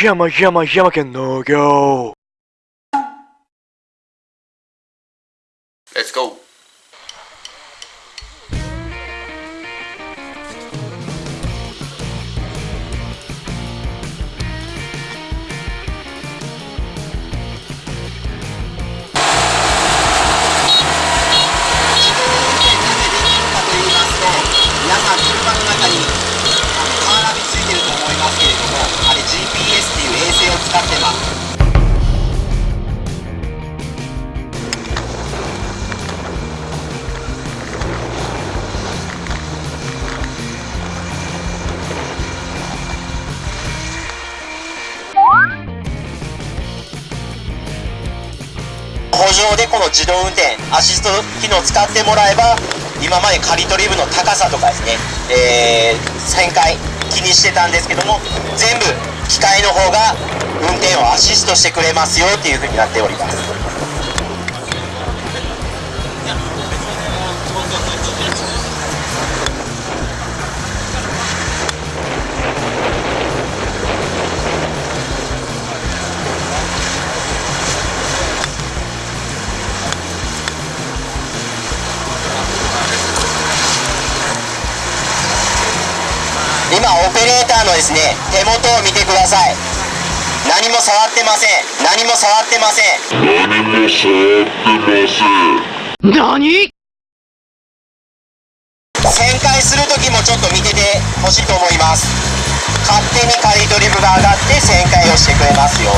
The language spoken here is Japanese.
Yama Yama Yama can no go! Let's go! でこの自動運転アシスト機能使ってもらえば今まで刈り取り部の高さとかですね、えー、旋回気にしてたんですけども全部機械の方が運転をアシストしてくれますよっていうふうになっております。今オペレーターのですね手元を見てください。何も触ってません。何も触ってません。何旋回する時もちょっと見ててほしいと思います。勝手に刈り取り部が上がって旋回をしてくれますよ